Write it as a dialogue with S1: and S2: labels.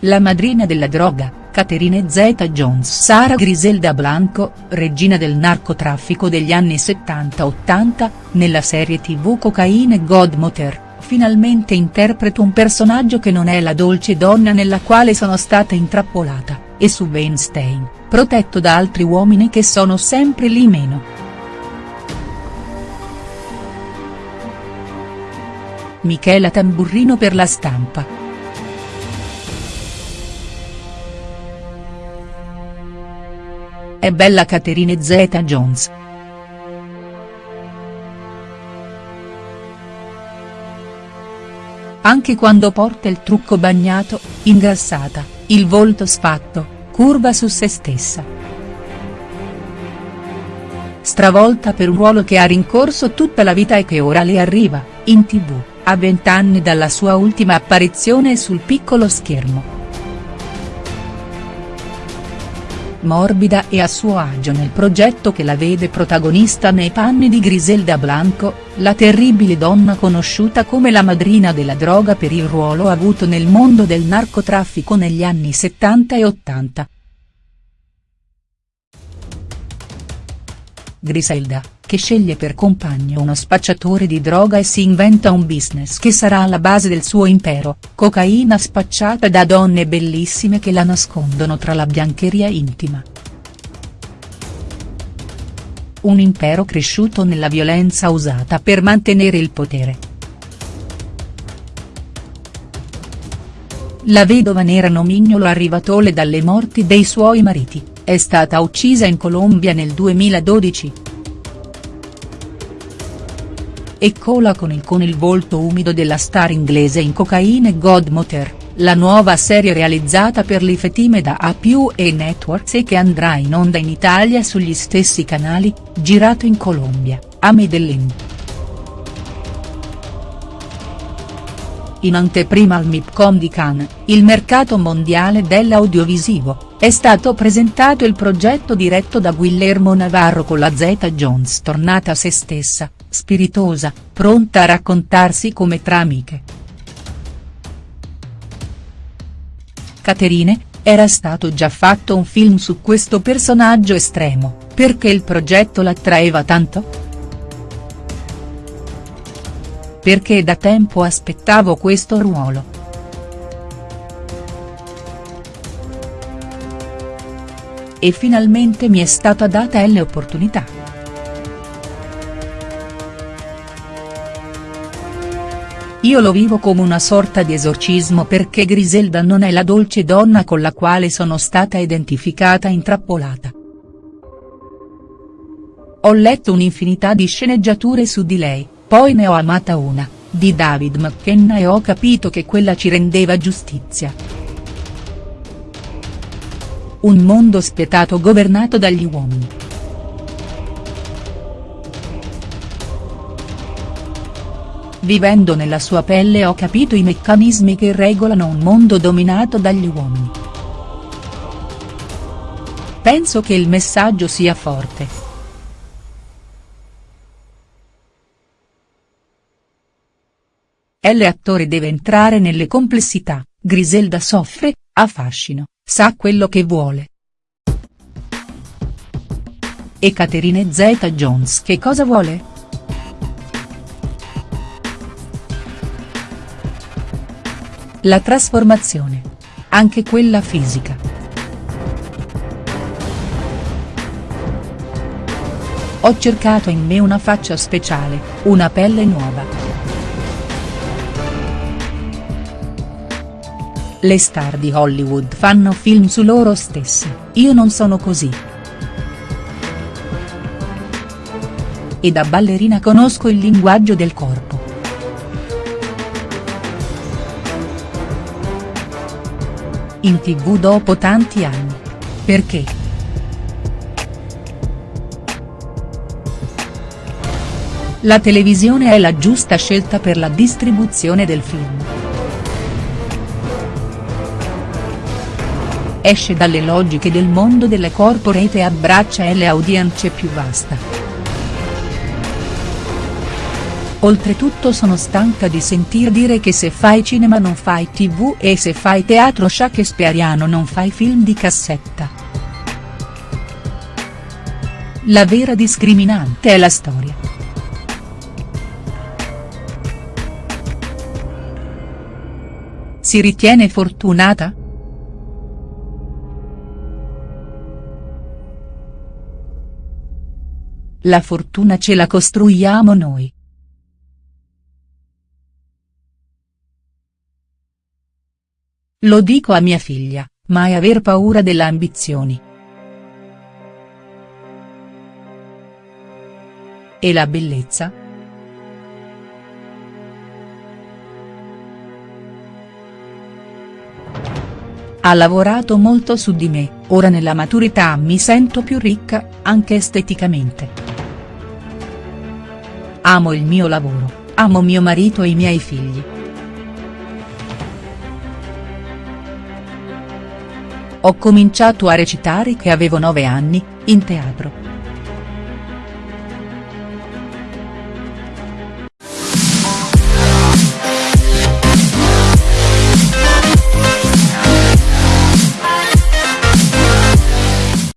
S1: la madrina della droga, Catherine Zeta-Jones Sara Griselda Blanco, regina del narcotraffico degli anni 70-80, nella serie tv Cocaine Godmother, finalmente interpreta un personaggio che non è la dolce donna nella quale sono stata intrappolata, e su Weinstein, protetto da altri uomini che sono sempre lì meno. Michela Tamburrino per la stampa. È bella Catherine Zeta-Jones. Anche quando porta il trucco bagnato, ingrassata, il volto sfatto, curva su se stessa. Stravolta per un ruolo che ha rincorso tutta la vita e che ora le arriva, in tv, a vent'anni dalla sua ultima apparizione sul piccolo schermo. Morbida e a suo agio nel progetto che la vede protagonista nei panni di Griselda Blanco, la terribile donna conosciuta come la madrina della droga per il ruolo avuto nel mondo del narcotraffico negli anni 70 e 80. Griselda, che sceglie per compagno uno spacciatore di droga e si inventa un business che sarà alla base del suo impero, cocaina spacciata da donne bellissime che la nascondono tra la biancheria intima. Un impero cresciuto nella violenza usata per mantenere il potere. La vedova nera nomignolo arrivatole dalle morti dei suoi mariti, è stata uccisa in Colombia nel 2012. Eccola con il con il volto umido della star inglese in Cocaine Godmother, la nuova serie realizzata per l'Ifetime da A+, e Networks e che andrà in onda in Italia sugli stessi canali, girato in Colombia, a Medellin. In anteprima al MIPCOM di Cannes, il mercato mondiale dell'audiovisivo, è stato presentato il progetto diretto da Guillermo Navarro con la Zeta-Jones tornata a se stessa, spiritosa, pronta a raccontarsi come tra amiche. Caterine, era stato già fatto un film su questo personaggio estremo, perché il progetto l'attraeva tanto?. Perché da tempo aspettavo questo ruolo. E finalmente mi è stata data l'opportunità. Io lo vivo come una sorta di esorcismo perché Griselda non è la dolce donna con la quale sono stata identificata intrappolata. Ho letto un'infinità di sceneggiature su di lei, poi ne ho amata una, di David McKenna e ho capito che quella ci rendeva giustizia. Un mondo spietato governato dagli uomini. Vivendo nella sua pelle ho capito i meccanismi che regolano un mondo dominato dagli uomini. Penso che il messaggio sia forte. L. attore deve entrare nelle complessità, Griselda soffre, ha fascino, sa quello che vuole. E Catherine Zeta-Jones che cosa vuole?. La trasformazione. Anche quella fisica. Ho cercato in me una faccia speciale, una pelle nuova. Le star di Hollywood fanno film su loro stesse, io non sono così. E da ballerina conosco il linguaggio del corpo. In tv dopo tanti anni. Perché?. La televisione è la giusta scelta per la distribuzione del film. esce dalle logiche del mondo delle corporate e abbraccia le audience più vasta. Oltretutto sono stanca di sentir dire che se fai cinema non fai tv e se fai teatro shakespeariano non fai film di cassetta. La vera discriminante è la storia. Si ritiene fortunata?. La fortuna ce la costruiamo noi. Lo dico a mia figlia, mai aver paura delle ambizioni. E la bellezza?. Ha lavorato molto su di me, ora nella maturità mi sento più ricca, anche esteticamente. Amo il mio lavoro, amo mio marito e i miei figli. Ho cominciato a recitare che avevo nove anni, in teatro.